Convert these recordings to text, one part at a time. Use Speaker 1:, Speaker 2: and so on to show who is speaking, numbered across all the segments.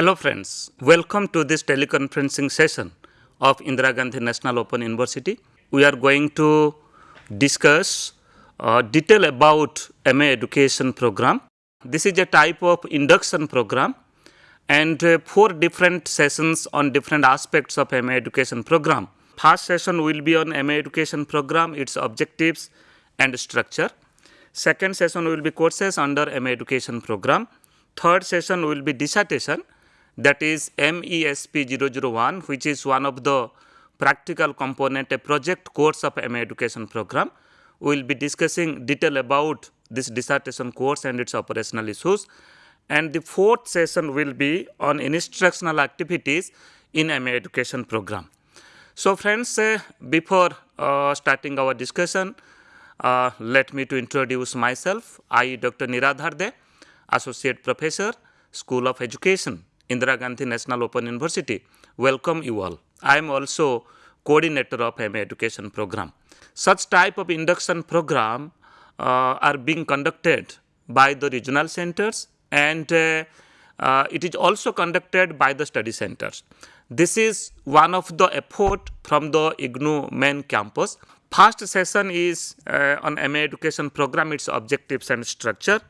Speaker 1: Hello friends, welcome to this teleconferencing session of Indira Gandhi National Open University. We are going to discuss uh, detail about MA education program. This is a type of induction program and uh, four different sessions on different aspects of MA education program. First session will be on MA education program, its objectives and structure. Second session will be courses under MA education program. Third session will be dissertation that is MESP 001 which is one of the practical component a project course of MA education program. We will be discussing detail about this dissertation course and its operational issues. And the fourth session will be on instructional activities in MA education program. So friends, uh, before uh, starting our discussion, uh, let me to introduce myself. I, Dr. Niradhar De, Associate Professor, School of Education, Indira Gandhi National Open University. Welcome you all. I am also coordinator of MA education program. Such type of induction program uh, are being conducted by the regional centers and uh, uh, it is also conducted by the study centers. This is one of the effort from the IGNOU main campus. First session is uh, on MA education program, its objectives and structure.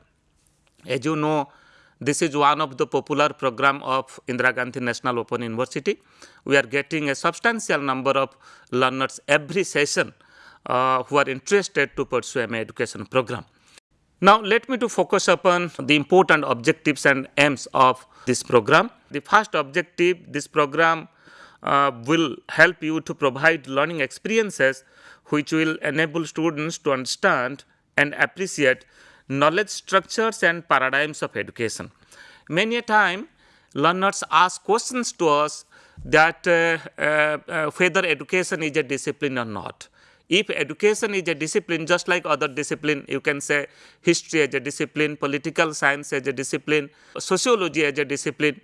Speaker 1: As you know, this is one of the popular program of Indira Gandhi National Open University. We are getting a substantial number of learners every session uh, who are interested to pursue MA education program. Now, let me to focus upon the important objectives and aims of this program. The first objective, this program uh, will help you to provide learning experiences which will enable students to understand and appreciate knowledge structures and paradigms of education. Many a time learners ask questions to us that uh, uh, uh, whether education is a discipline or not. If education is a discipline just like other discipline, you can say history as a discipline, political science as a discipline, sociology as a discipline,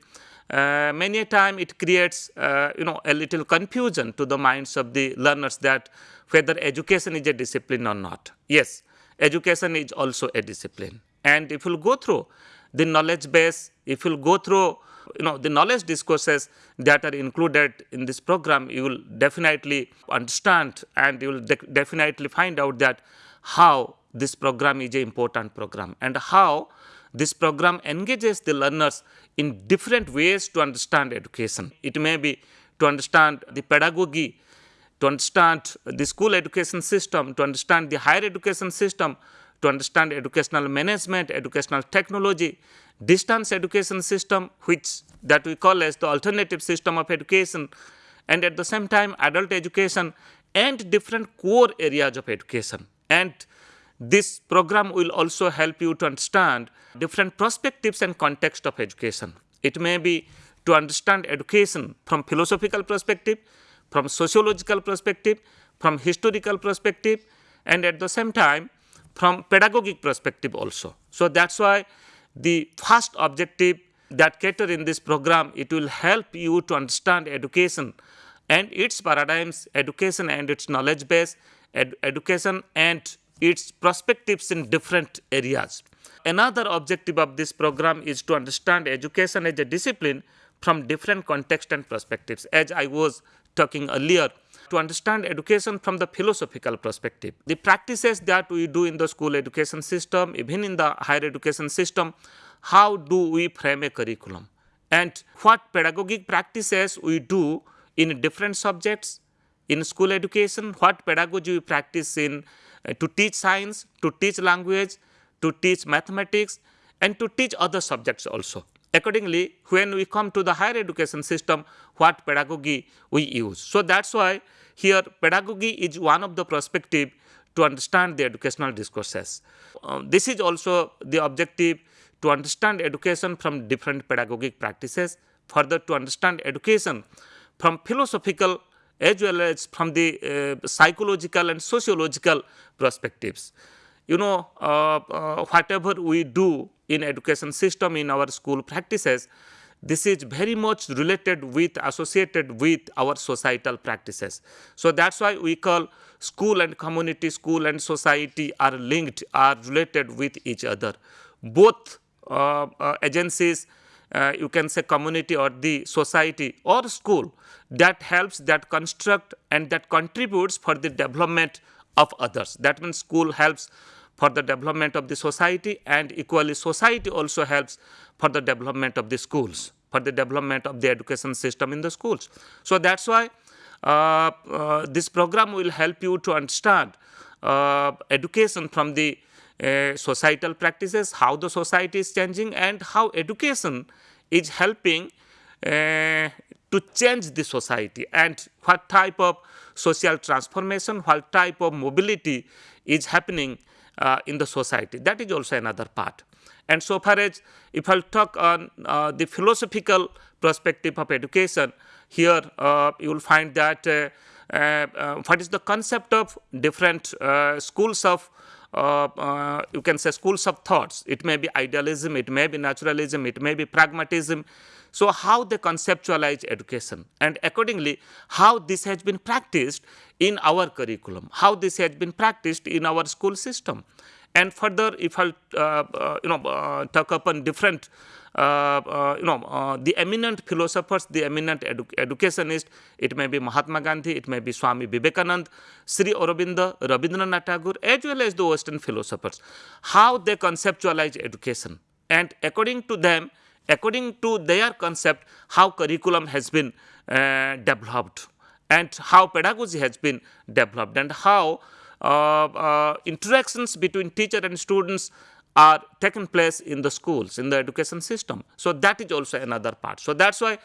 Speaker 1: uh, many a time it creates uh, you know a little confusion to the minds of the learners that whether education is a discipline or not. Yes, education is also a discipline. And if you go through the knowledge base, if you go through you know the knowledge discourses that are included in this program, you will definitely understand and you will de definitely find out that how this program is an important program and how this program engages the learners in different ways to understand education. It may be to understand the pedagogy to understand the school education system, to understand the higher education system, to understand educational management, educational technology, distance education system, which that we call as the alternative system of education, and at the same time adult education and different core areas of education. And this program will also help you to understand different perspectives and context of education. It may be to understand education from philosophical perspective, from sociological perspective, from historical perspective, and at the same time from pedagogic perspective also. So that's why the first objective that cater in this program, it will help you to understand education and its paradigms, education and its knowledge base, ed education and its perspectives in different areas. Another objective of this program is to understand education as a discipline from different context and perspectives. As I was talking earlier, to understand education from the philosophical perspective. The practices that we do in the school education system, even in the higher education system, how do we frame a curriculum? And what pedagogic practices we do in different subjects in school education, what pedagogy we practice in uh, to teach science, to teach language, to teach mathematics, and to teach other subjects also. Accordingly, when we come to the higher education system, what pedagogy we use. So that's why here pedagogy is one of the perspective to understand the educational discourses. Um, this is also the objective to understand education from different pedagogic practices, further to understand education from philosophical as well as from the uh, psychological and sociological perspectives. You know, uh, uh, whatever we do in education system in our school practices, this is very much related with associated with our societal practices. So that's why we call school and community, school and society are linked, are related with each other. Both uh, uh, agencies uh, you can say community or the society or school that helps that construct and that contributes for the development of others that means school helps for the development of the society and equally society also helps for the development of the schools for the development of the education system in the schools. So that's why uh, uh, this program will help you to understand uh, education from the uh, societal practices, how the society is changing and how education is helping uh, to change the society and what type of social transformation, what type of mobility is happening uh, in the society. That is also another part. And so far as if I'll talk on uh, the philosophical perspective of education, here uh, you will find that uh, uh, what is the concept of different schools of uh, uh, you can say schools of thoughts. It may be idealism, it may be naturalism, it may be pragmatism. So, how they conceptualize education and accordingly how this has been practiced in our curriculum, how this has been practiced in our school system. And further, if I uh, uh, you know uh, talk upon different uh, uh, you know, uh, the eminent philosophers, the eminent edu it may be Mahatma Gandhi, it may be Swami Vivekananda, Sri Aurobindo, Rabindranath Tagore, as well as the Western philosophers, how they conceptualize education. And according to them, according to their concept, how curriculum has been uh, developed and how pedagogy has been developed and how uh, uh, interactions between teacher and students are taken place in the schools, in the education system. So that is also another part. So that's why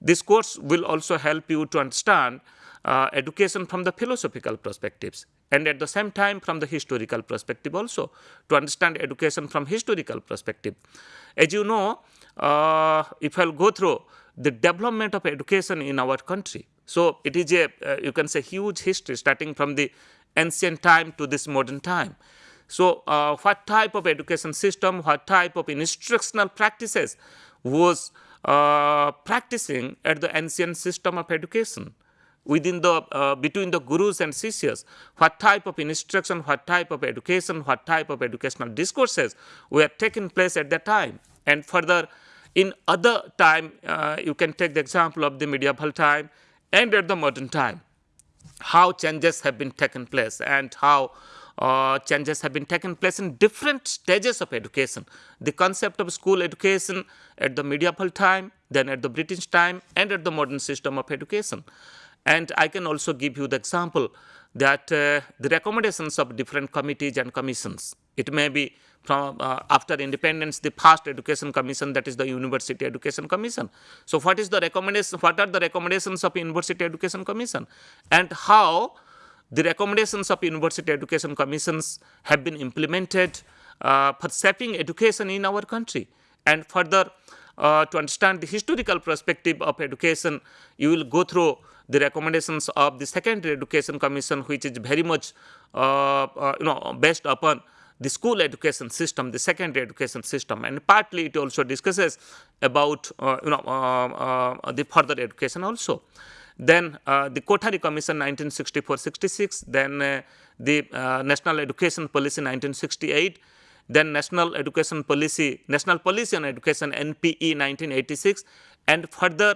Speaker 1: this course will also help you to understand uh, education from the philosophical perspectives and at the same time from the historical perspective also to understand education from historical perspective. As you know, uh, if I'll go through the development of education in our country, so it is a uh, you can say huge history starting from the ancient time to this modern time. So, uh, what type of education system, what type of instructional practices was uh, practicing at the ancient system of education within the uh, between the gurus and sishyas what type of instruction what type of education what type of educational discourses were taking place at that time and further in other time uh, you can take the example of the medieval time and at the modern time how changes have been taken place and how uh, changes have been taken place in different stages of education. The concept of school education at the medieval time, then at the British time, and at the modern system of education. And I can also give you the example that uh, the recommendations of different committees and commissions. It may be from uh, after independence, the first education commission, that is the University Education Commission. So, what is the recommendation? What are the recommendations of University Education Commission, and how the recommendations of University Education Commissions have been implemented uh, for shaping education in our country. And further, uh, to understand the historical perspective of education, you will go through the recommendations of the Secondary Education Commission, which is very much uh, uh you know based upon the school education system, the secondary education system, and partly it also discusses about uh, you know uh, the further education also. Then uh, the Kothari Commission 1964-66, then uh, the uh, National Education Policy 1968, then National Education Policy, National Policy on Education NPE 1986, and further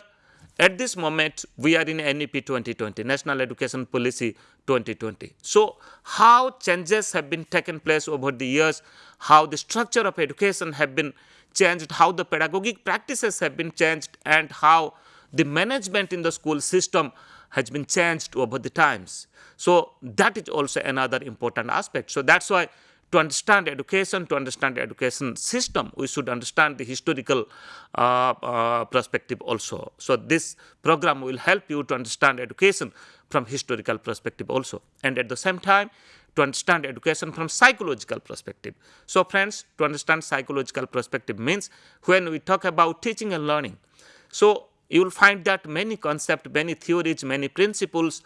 Speaker 1: at this moment we are in NEP 2020, National Education Policy 2020. So how changes have been taken place over the years, how the structure of education have been changed, how the pedagogic practices have been changed, and how the management in the school system has been changed over the times. So that is also another important aspect. So that's why to understand education, to understand the education system, we should understand the historical uh, uh, perspective also. So this program will help you to understand education from historical perspective also. And at the same time, to understand education from psychological perspective. So friends, to understand psychological perspective means when we talk about teaching and learning. So you will find that many concepts, many theories, many principles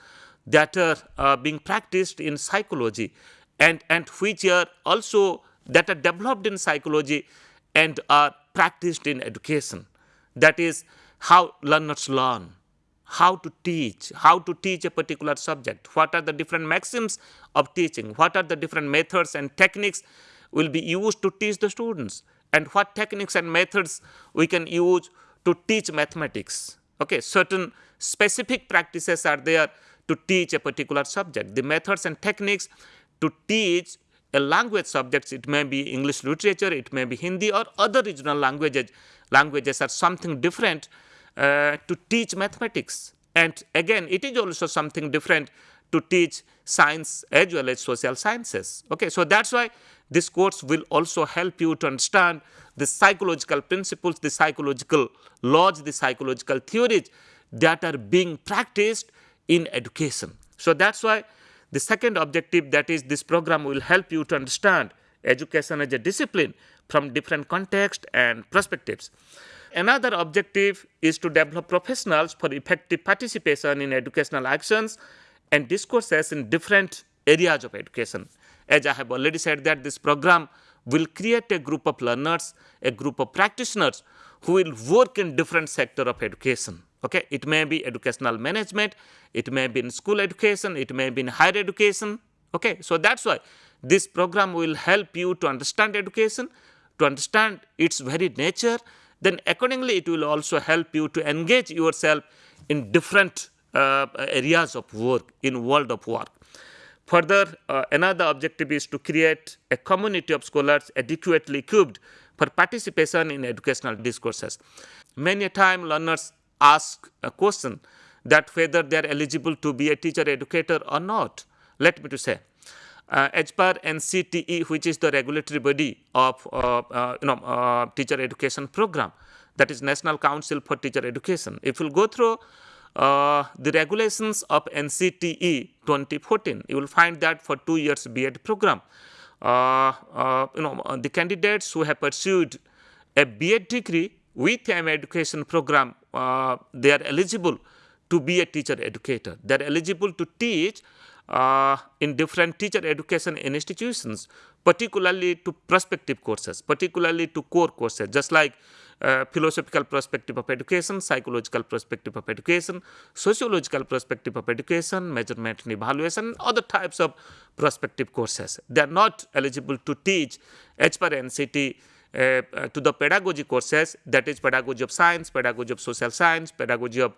Speaker 1: that are uh, being practiced in psychology and, and which are also that are developed in psychology and are practiced in education. That is how learners learn, how to teach, how to teach a particular subject, what are the different maxims of teaching, what are the different methods and techniques will be used to teach the students and what techniques and methods we can use to teach mathematics. Okay, certain specific practices are there to teach a particular subject. The methods and techniques to teach a language subjects, it may be English literature, it may be Hindi or other regional languages, languages are something different uh, to teach mathematics. And again, it is also something different to teach science as well as social sciences. Okay, so that's why this course will also help you to understand the psychological principles, the psychological laws, the psychological theories that are being practiced in education. So that's why the second objective that is this program will help you to understand education as a discipline from different contexts and perspectives. Another objective is to develop professionals for effective participation in educational actions and discourses in different areas of education. As I have already said that this program will create a group of learners, a group of practitioners who will work in different sector of education. Okay, it may be educational management, it may be in school education, it may be in higher education. Okay, so that's why this program will help you to understand education, to understand its very nature. Then accordingly, it will also help you to engage yourself in different uh, areas of work, in world of work. Further, uh, another objective is to create a community of scholars adequately equipped for participation in educational discourses. Many a time learners ask a question that whether they are eligible to be a teacher educator or not. Let me to say, uh, per NCTE, which is the regulatory body of uh, uh, you know uh, teacher education program, that is National Council for Teacher Education. If you go through uh, the regulations of NCTE 2014, you will find that for two years B.Ed program, uh, you know, the candidates who have pursued a B.Ed degree with an education program, uh, they are eligible to be a teacher educator. They are eligible to teach uh, in different teacher education institutions, particularly to prospective courses, particularly to core courses, just like uh, philosophical perspective of education, psychological perspective of education, sociological perspective of education, measurement and evaluation, other types of prospective courses. They are not eligible to teach as NCT to the pedagogy courses that is pedagogy of science, pedagogy of social science, pedagogy of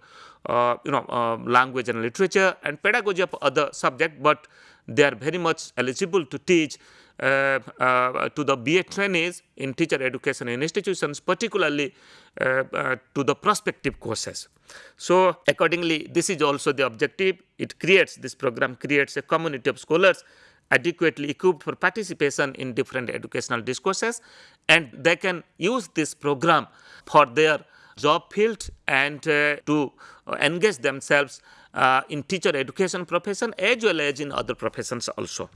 Speaker 1: uh, you know uh, language and literature and pedagogy of other subject but they are very much eligible to teach uh, uh, to the BA trainees in teacher education in institutions, particularly uh, to the prospective courses. So, accordingly, this is also the objective. It creates, this program creates a community of scholars adequately equipped for participation in different educational discourses and they can use this program for their job field and uh, to engage themselves uh, in teacher education profession as well as in other professions also.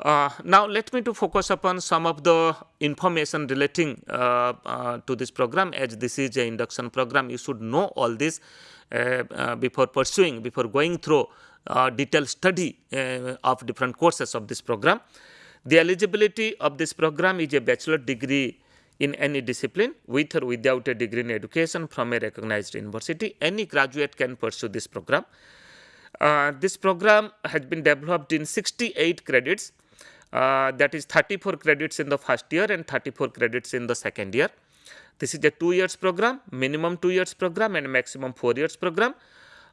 Speaker 1: Uh, now let me to focus upon some of the information relating uh, uh, to this program as this is a induction program you should know all this uh, before pursuing before going through Uh, detailed study uh, of different courses of this program. The eligibility of this program is a bachelor degree in any discipline with or without a degree in education from a recognized university. Any graduate can pursue this program. Uh, this program has been developed in 68 credits uh, that is 34 credits in the first year and 34 credits in the second year. This is a two years program, minimum two years program and maximum four years program.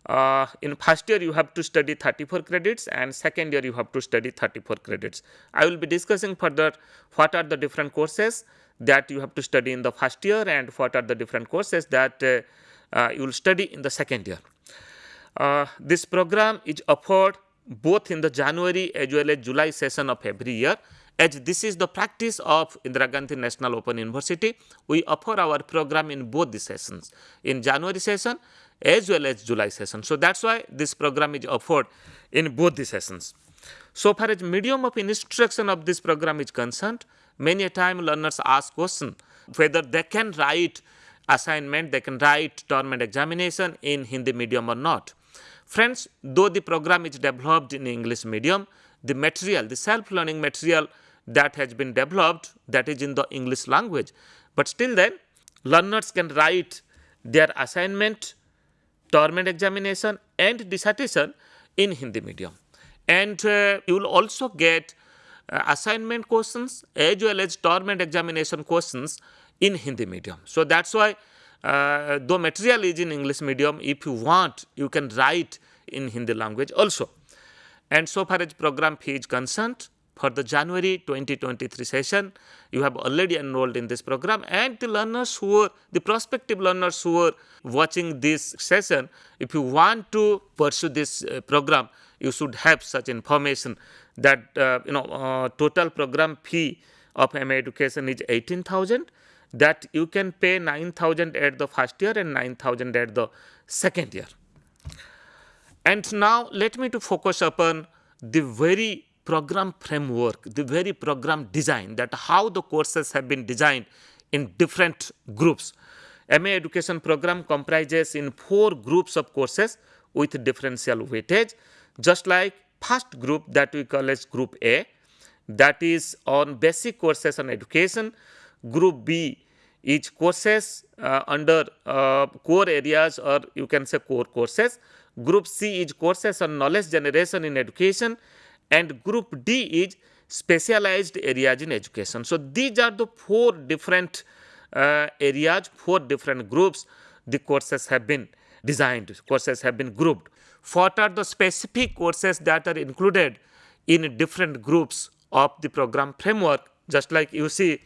Speaker 1: Uh, in first year you have to study 34 credits and second year you have to study 34 credits. I will be discussing further what are the different courses that you have to study in the first year and what are the different courses that uh, uh, you will study in the second year. Uh, this program is offered both in the January as well as July session of every year. As this is the practice of Indira Gandhi National Open University, we offer our program in both the sessions, in January session as well as July session. So, that is why this program is offered in both the sessions. So far as medium of instruction of this program is concerned, many a time learners ask question whether they can write assignment, they can write term examination in Hindi medium or not. Friends, though the program is developed in English medium, the material, the self-learning material that has been developed that is in the English language, but still then learners can write their assignment, term examination and dissertation in Hindi medium. And uh, you will also get uh, assignment questions as well as term examination questions in Hindi medium. So that's why uh, though material is in English medium, if you want, you can write in Hindi language also. And so far as program fee is concerned, for the January 2023 session, you have already enrolled in this program. And the learners who were, the prospective learners who are watching this session, if you want to pursue this uh, program, you should have such information that uh, you know uh, total program fee of MA education is 18,000 that you can pay 9,000 at the first year and 9,000 at the second year. And now let me to focus upon the very program framework, the very program design that how the courses have been designed in different groups. MA education program comprises in four groups of courses with differential weightage just like first group that we call as group A that is on basic courses on education. Group B is courses uh, under uh, core areas or you can say core courses. Group C is courses on knowledge generation in education and group D is specialized areas in education. So, these are the four different uh, areas, four different groups the courses have been designed, courses have been grouped. What are the specific courses that are included in different groups of the program framework? Just like you see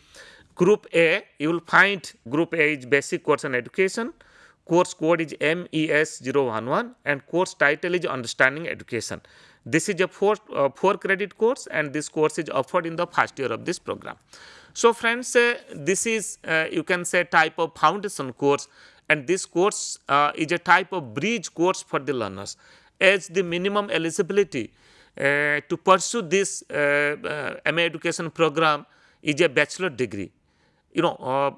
Speaker 1: group A, you will find group A is basic course on education, course code is MES011 and course title is understanding education. This is a four, uh, four credit course and this course is offered in the first year of this program. So friends, uh, this is uh, you can say type of foundation course and this course uh, is a type of bridge course for the learners as the minimum eligibility uh, to pursue this uh, MA education program is a bachelor degree. You know,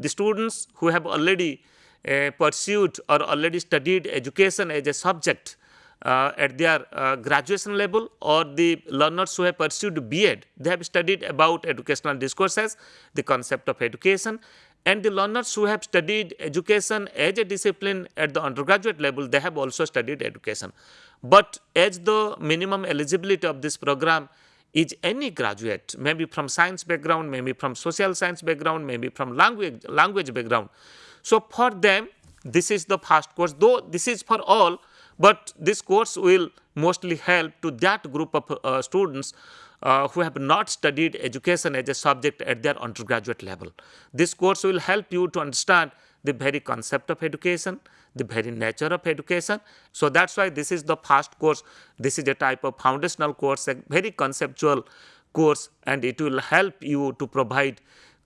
Speaker 1: the students who have already pursued or already studied education as a subject uh, at their uh, graduation level or the learners who have pursued B.Ed, they have studied about educational discourses, the concept of education and the learners who have studied education as a discipline at the undergraduate level, they have also studied education. But as the minimum eligibility of this program is any graduate, maybe from science background, maybe from social science background, maybe from language, language background. So, for them, this is the first course, though this is for all, but this course will mostly help to that group of uh, students uh, who have not studied education as a subject at their undergraduate level. This course will help you to understand the very concept of education, the very nature of education. So that's why this is the first course. This is a type of foundational course, a very conceptual course, and it will help you to provide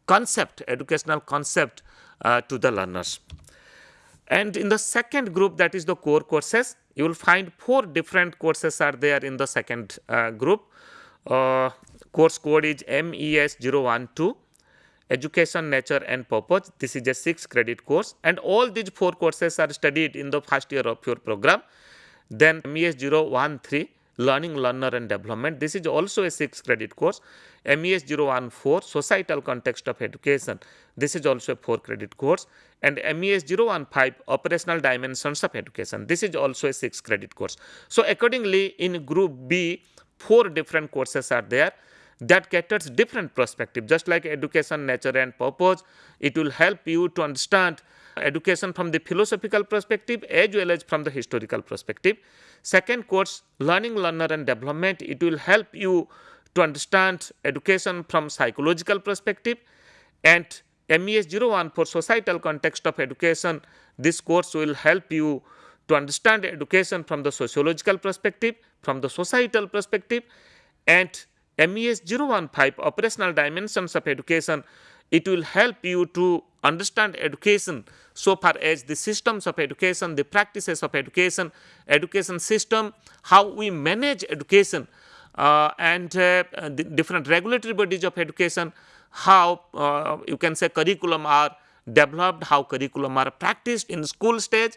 Speaker 1: concept, educational concept uh, to the learners. And in the second group, that is the core courses, you will find four different courses are there in the second uh, group. Uh, course code is MES012 education nature and purpose. This is a 6 credit course. And all these four courses are studied in the first year of your program. Then MES013 learning learner and development. This is also a 6 credit course MES014 societal context of education. This is also a 4 credit course. And MES015 operational dimensions of education. This is also a 6 credit course. So accordingly in group B four different courses are there that caters different perspective. Just like education nature and purpose it will help you to understand education from the philosophical perspective as well as from the historical perspective. Second course learning learner and development. It will help you to understand education from psychological perspective. And MES 01 for societal context of education this course will help you to understand education from the sociological perspective, from the societal perspective. And MES 015 operational dimensions of education, it will help you to understand education so far as the systems of education, the practices of education, education system, how we manage education uh, and uh, the different regulatory bodies of education, how uh, you can say curriculum are developed, how curriculum are practiced in school stage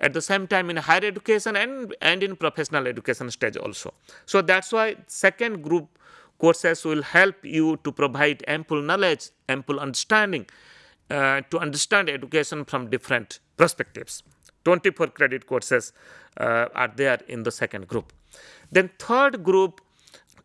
Speaker 1: at the same time in higher education and, and in professional education stage also. So, that is why second group courses will help you to provide ample knowledge, ample understanding uh, to understand education from different perspectives. 24 credit courses uh, are there in the second group. Then third group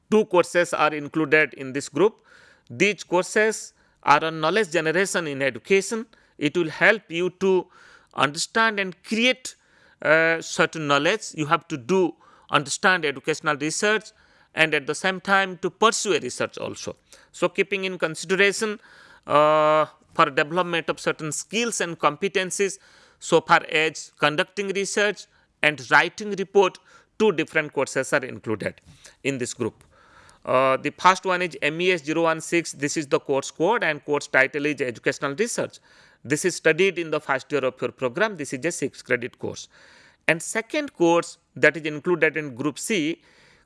Speaker 2: two courses are included in this group. These courses are on knowledge generation in education. It will help you to understand and create uh, certain knowledge. You have to do understand educational research and at the same time to pursue a research also. So, keeping in consideration uh, for development of certain skills and competencies so far as conducting research and writing report two different courses are included in this group. Uh, the first one is MES 016 this is the course code and course title is educational research. This is studied in the first year of your program this is a 6 credit course. And second course that is included in group C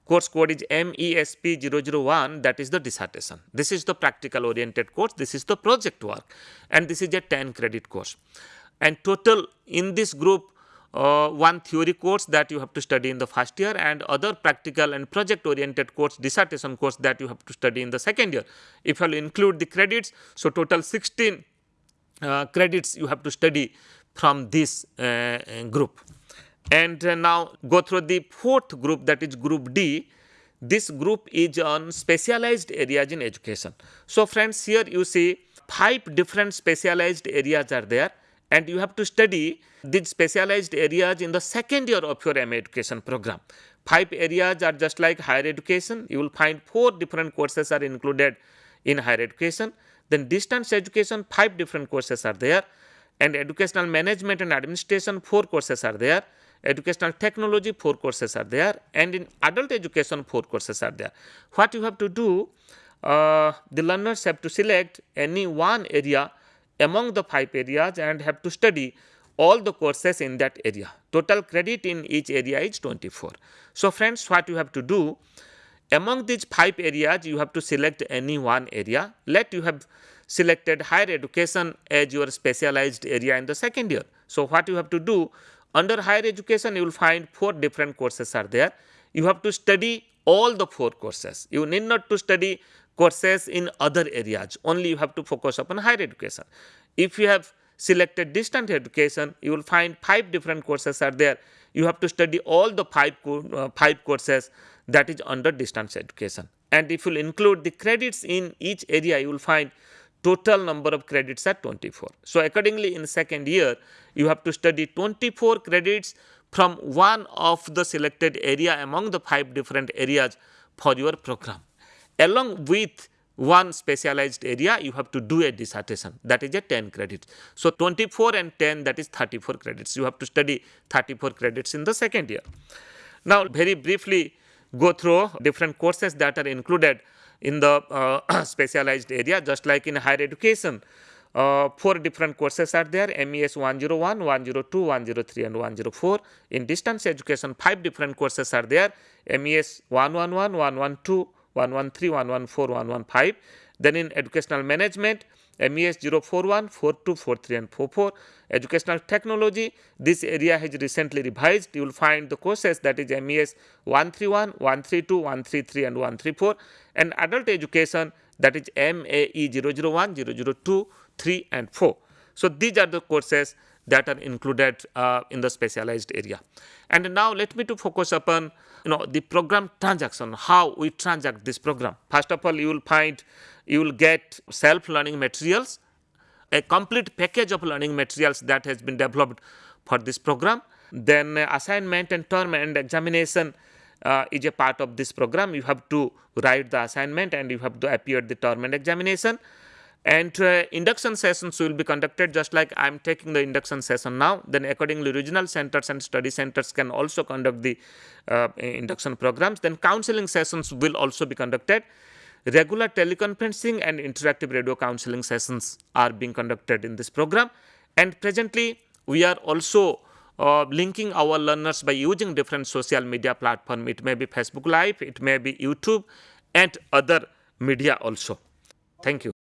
Speaker 2: course code is MESP 001 that is the dissertation. This is the practical oriented course, this is the project work and this is a 10 credit course. And total in this group uh, one theory course that you have to study in the first year and other practical and project oriented course dissertation course that you have to study in the second year. If you include the credits, so total 16 uh, credits you have to study from this uh, group. And uh, now go through the fourth group that is group D. This group is on specialized areas in education. So friends here you see five different specialized areas are there and you have to study these specialized areas in the second year of your MA education program. Five areas are just like higher education. You will find four different courses are included in higher education. Then distance education, five different courses are there. And educational management and administration, four courses are there educational technology, four courses are there, and in adult education, four courses are there. What you have to do, uh, the learners have to select any one area among the five areas and have to study all the courses in that area. Total credit in each area is 24. So, friends, what you have to do, among these five areas, you have to select any one area. Let you have selected higher education as your specialized area in the second year. So, what you have to do, under higher education, you will find four different courses are there. You have to study all the four courses. You need not to study courses in other areas. Only you have to focus upon higher education. If you have selected distant education, you will find five different courses are there. You have to study all the five, uh, five courses that is under distance education. And if you include the credits in each area, you will find total number of credits are 24. So, accordingly in second year you have to study 24 credits from one of the selected area among the five different areas for your program. Along with one specialized area you have to do a dissertation that is a 10 credits. So, 24 and 10 that is 34 credits you have to study 34 credits in the second year. Now, very briefly go through different courses that are included in the uh, specialized area just like in higher education. Uh, four different courses are there MES 101, 102, 103 and 104. In distance education five different courses are there MES 111, 112, 113, 114, 115. Then in educational management MES 041, 42, 43 and 44. Educational technology, this area has recently revised. You will find the courses that is MES 131, 132, 133 and 134 and adult education that is MAE 001, 002, 3 and 4. So, these are the courses that are included uh, in the specialized area. And now let me to focus upon you know the program transaction, how we transact this program. First of all, you will find you will get self learning materials, a complete package of learning materials that has been developed for this program. Then uh, assignment and term and examination uh, is a part of this program. You have to write the assignment and you have to appear at the term and examination and uh, induction sessions will be conducted just like I am taking the induction session now. Then accordingly regional centers and study centers can also conduct the uh, induction programs. Then counseling sessions will also be conducted. Regular teleconferencing and interactive radio counseling sessions are being conducted in this program. And presently, we are also uh, linking our learners by using different social media platform. It may be Facebook Live, it may be YouTube and other media also. Thank you.